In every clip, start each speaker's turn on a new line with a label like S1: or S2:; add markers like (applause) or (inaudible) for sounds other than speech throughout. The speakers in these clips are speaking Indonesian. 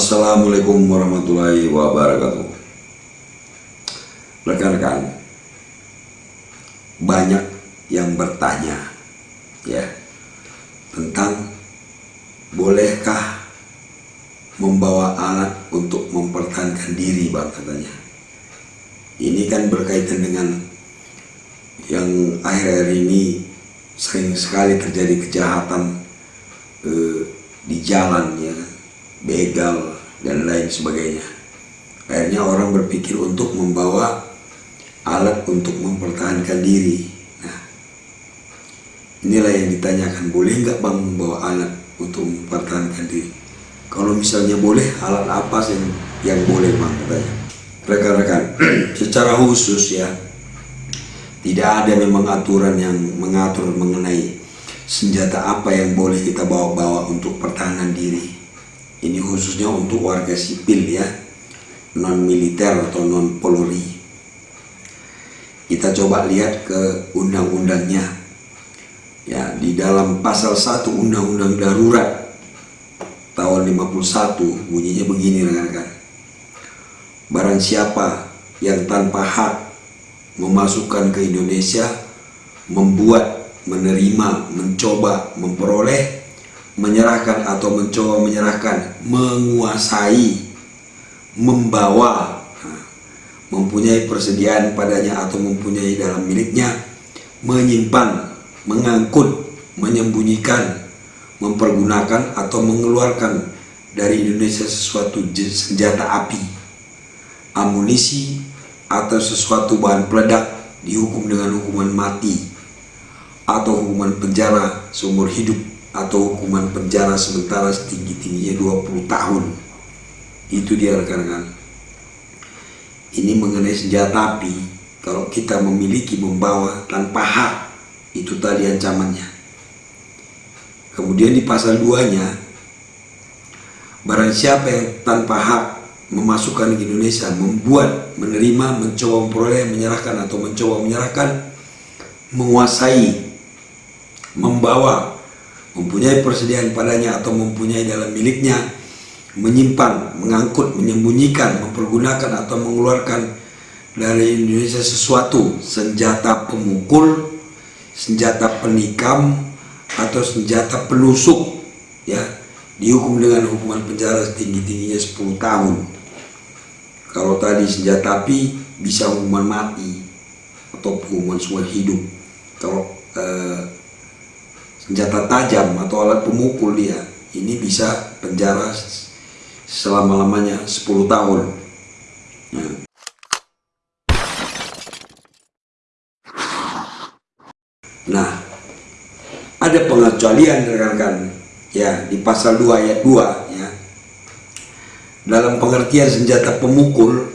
S1: Assalamualaikum warahmatullahi wabarakatuh. Rekan-rekan, banyak yang bertanya ya tentang bolehkah membawa alat untuk mempertahankan diri bang katanya. Ini kan berkaitan dengan yang akhir-akhir ini sering sekali terjadi kejahatan eh, di jalan ya begal dan lain sebagainya. Akhirnya orang berpikir untuk membawa alat untuk mempertahankan diri. Nah inilah yang ditanyakan boleh nggak bang membawa alat untuk mempertahankan diri? Kalau misalnya boleh alat apa yang yang boleh bang? Katanya rekan-rekan (clears throat) secara khusus ya tidak ada memang aturan yang mengatur mengenai senjata apa yang boleh kita bawa-bawa untuk pertahanan diri. Ini khususnya untuk warga sipil ya, non militer atau non polri. Kita coba lihat ke undang-undangnya. Ya, di dalam pasal 1 Undang-Undang Darurat tahun 51 bunyinya begini rekan-rekan. Barang siapa yang tanpa hak memasukkan ke Indonesia, membuat, menerima, mencoba, memperoleh, menyerahkan atau mencoba menyerahkan, menguasai, membawa, mempunyai persediaan padanya atau mempunyai dalam miliknya, menyimpan, mengangkut, menyembunyikan, mempergunakan atau mengeluarkan dari Indonesia sesuatu senjata api, amunisi, atau sesuatu bahan peledak dihukum dengan hukuman mati atau hukuman penjara seumur hidup atau hukuman penjara sementara setinggi-tingginya 20 tahun. Itu dia rekan-rekan. Ini mengenai senjata api. Kalau kita memiliki membawa tanpa hak itu tadi ancamannya. Kemudian di pasal 2 nya barang siapa yang tanpa hak memasukkan ke Indonesia, membuat, menerima, mencoba memperoleh, menyerahkan atau mencoba menyerahkan, menguasai, membawa, mempunyai persediaan padanya atau mempunyai dalam miliknya, menyimpan, mengangkut, menyembunyikan, mempergunakan atau mengeluarkan dari Indonesia sesuatu, senjata pemukul, senjata penikam, atau senjata penusuk, ya, dihukum dengan hukuman penjara setinggi-tingginya 10 tahun kalau tadi senjata api bisa hukuman mati atau hukuman seumur hidup. Kalau eh, senjata tajam atau alat pemukul dia ini bisa penjara selama-lamanya 10 tahun. Nah. nah, ada pengecualian rekan-rekan ya di pasal 2 ayat 2 ya dalam pengertian senjata pemukul,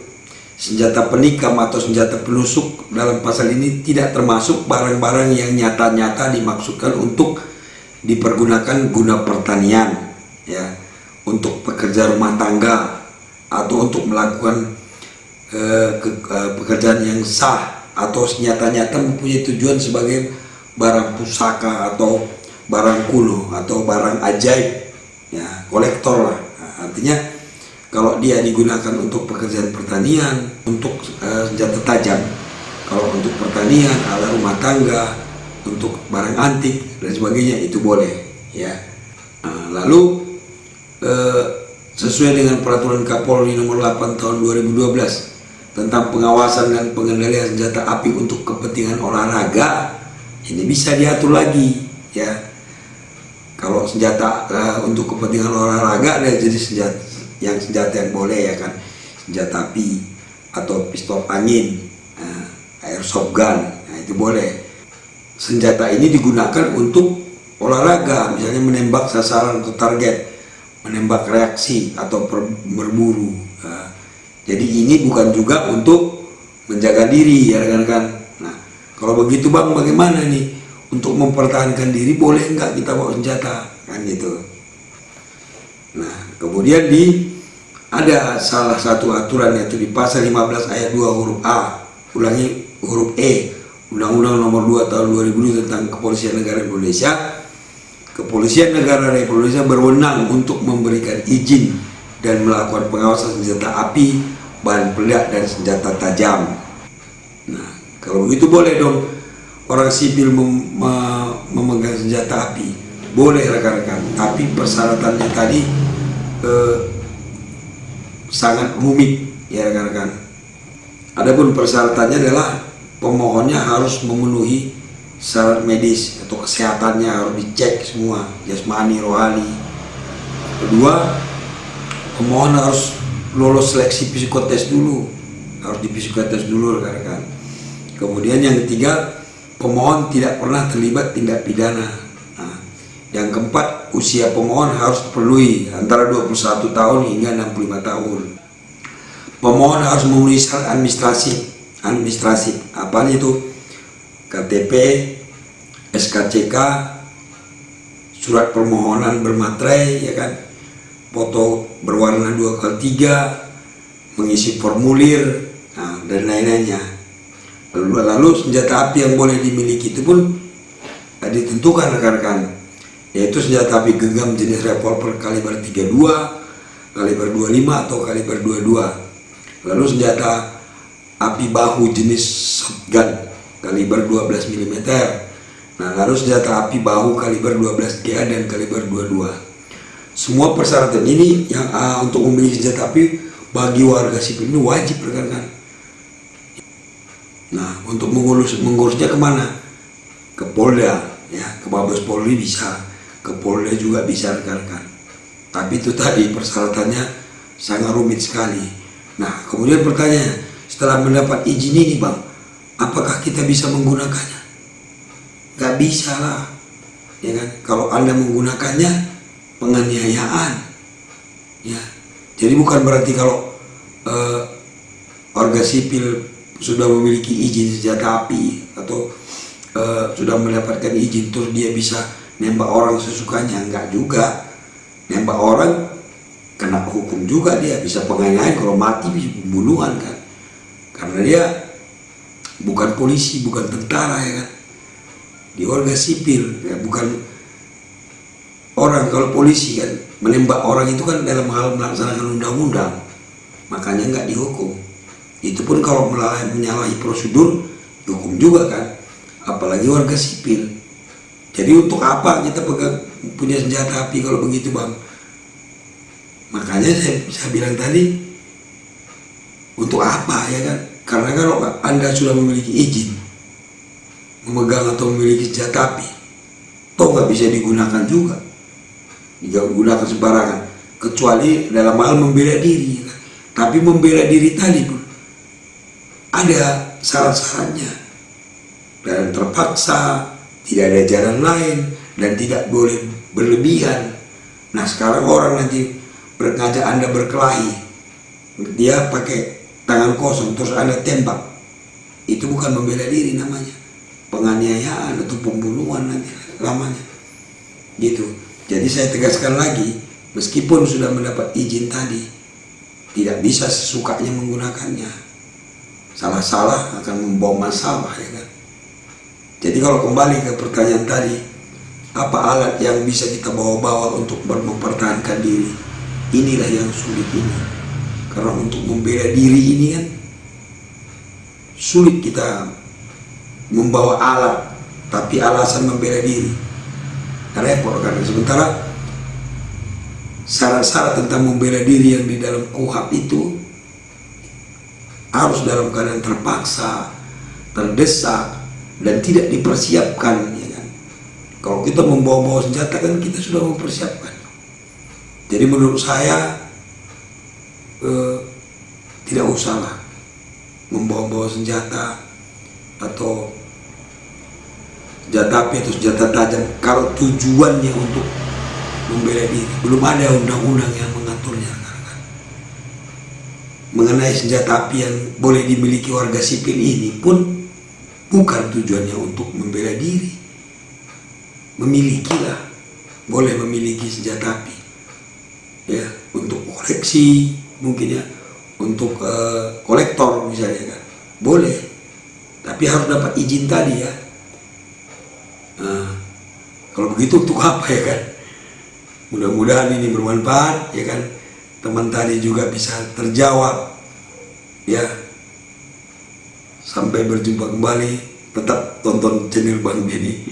S1: senjata penikam atau senjata penusuk dalam pasal ini tidak termasuk barang-barang yang nyata-nyata dimaksudkan untuk dipergunakan guna pertanian, ya, untuk pekerja rumah tangga atau untuk melakukan uh, ke, uh, pekerjaan yang sah atau nyata-nyata mempunyai tujuan sebagai barang pusaka atau barang kuno atau barang ajaib, ya, kolektor lah. Nah, artinya kalau dia digunakan untuk pekerjaan pertanian, untuk uh, senjata tajam, kalau untuk pertanian, alat rumah tangga, untuk barang antik dan sebagainya itu boleh, ya. Nah, lalu uh, sesuai dengan peraturan Kapolri nomor 8 tahun 2012 tentang pengawasan dan pengendalian senjata api untuk kepentingan olahraga, ini bisa diatur lagi, ya. Kalau senjata uh, untuk kepentingan olahraga ada jenis senjata yang senjata yang boleh ya kan. Senjata api atau pistol angin nah, airsoft gun nah itu boleh. Senjata ini digunakan untuk olahraga misalnya menembak sasaran atau target menembak reaksi atau berburu nah, jadi ini bukan juga untuk menjaga diri ya rekan-rekan nah kalau begitu bang bagaimana nih? Untuk mempertahankan diri boleh nggak kita bawa senjata? Kan gitu nah kemudian di ada salah satu aturan yaitu di pasal 15 ayat 2 huruf A. Ulangi huruf E. Undang-Undang nomor 2 tahun 2002 tentang Kepolisian Negara Indonesia. Kepolisian Negara Republik Indonesia berwenang untuk memberikan izin dan melakukan pengawasan senjata api, bahan peledak dan senjata tajam. Nah, kalau begitu boleh dong orang sipil mem memegang senjata api, boleh rekan-rekan. Tapi persyaratannya tadi eh, sangat rumit ya rekan-rekan. Adapun persyaratannya adalah pemohonnya harus memenuhi syarat medis atau kesehatannya harus dicek semua jasmani rohani kedua pemohon harus lolos seleksi psikotes dulu harus di psikotes dulu rekan-rekan kemudian yang ketiga pemohon tidak pernah terlibat tindak pidana yang keempat usia pemohon harus diperlukan antara 21 tahun hingga 65 tahun. Pemohon harus memenuhi syarat administrasi. Administrasi apa itu? KTP SKCK surat permohonan bermaterai ya kan? Foto berwarna 2 kali 3 mengisi formulir nah, dan lain-lainnya. Lalu, lalu senjata api yang boleh dimiliki itu pun nah, ditentukan rekan-rekan yaitu senjata api genggam jenis revolver kaliber 32 kaliber 25 atau kaliber 22 lalu senjata api bahu jenis shotgun kaliber 12 mm. Nah, lalu senjata api bahu kaliber 12 GA dan kaliber 22. Semua persyaratan ini yang uh, untuk memiliki senjata api bagi warga sipil ini wajib rekan-rekan. Nah, untuk mengurus mengurusnya ke mana? Ke Polda, ya, ke Mabes Polri bisa, ke Polda juga bisa rekan-rekan. Tapi itu tadi persyaratannya sangat rumit sekali. Nah, kemudian pertanyaan, setelah mendapat izin ini bang apakah kita bisa menggunakannya gak bisa lah ya kan kalau anda menggunakannya penganiayaan ya jadi bukan berarti kalau uh, warga sipil sudah memiliki izin senjata api atau uh, sudah mendapatkan izin terus dia bisa nembak orang sesukanya enggak juga. Nembak orang kena hukum juga dia bisa penganiayaan. Kalau mati bisa pembunuhan kan. Karena dia bukan polisi bukan tentara ya kan. Di warga sipil ya bukan orang. Kalau polisi kan menembak orang itu kan dalam hal melaksanakan undang-undang. Makanya nggak dihukum. Itu pun kalau menyalahi prosedur dihukum juga kan. Apalagi warga sipil jadi untuk apa kita pegang punya senjata api kalau begitu bang? Makanya saya, saya bilang tadi untuk apa ya kan? Karena kalau anda sudah memiliki izin memegang atau memiliki senjata api toh nggak bisa digunakan juga. Digunakan sembarangan. Kecuali dalam hal membela diri ya kan? tapi membela diri tadi pun ada syarat-syaratnya. Dan terpaksa tidak ada jalan lain dan tidak boleh berlebihan. Nah sekarang orang nanti berkaca anda berkelahi. Dia pakai tangan kosong terus anda tembak. Itu bukan membela diri namanya. Penganiayaan atau pembunuhan nanti lamanya. Gitu. Jadi saya tegaskan lagi meskipun sudah mendapat izin tadi tidak bisa sesukanya menggunakannya. Salah-salah akan membawa masalah ya kan jadi kalau kembali ke pertanyaan tadi apa alat yang bisa kita bawa-bawa untuk mempertahankan diri? Inilah yang sulit ini. Karena untuk membela diri ini kan sulit kita membawa alat, tapi alasan membela diri. Repot karena sementara syarat-syarat tentang membela diri yang di dalam kuhab itu harus dalam keadaan terpaksa, terdesak, dan tidak dipersiapkan. Ya kan? Kalau kita membawa-bawa senjata kan kita sudah mempersiapkan. Jadi menurut saya eh, tidak usahlah membawa-bawa senjata atau senjata api atau senjata tajam kalau tujuannya untuk membela diri belum ada undang-undang yang mengaturnya kan? mengenai senjata api yang boleh dimiliki warga sipil ini pun bukan tujuannya untuk membela diri. Memilikilah. Boleh memiliki senjata api. Ya untuk koleksi mungkin ya. Untuk uh, kolektor misalnya kan. Boleh. Tapi harus dapat izin tadi ya. Nah, kalau begitu untuk apa ya kan? Mudah-mudahan ini bermanfaat ya kan. Teman tadi juga bisa terjawab. Ya sampai berjumpa kembali. Tetap tonton channel Bang Denny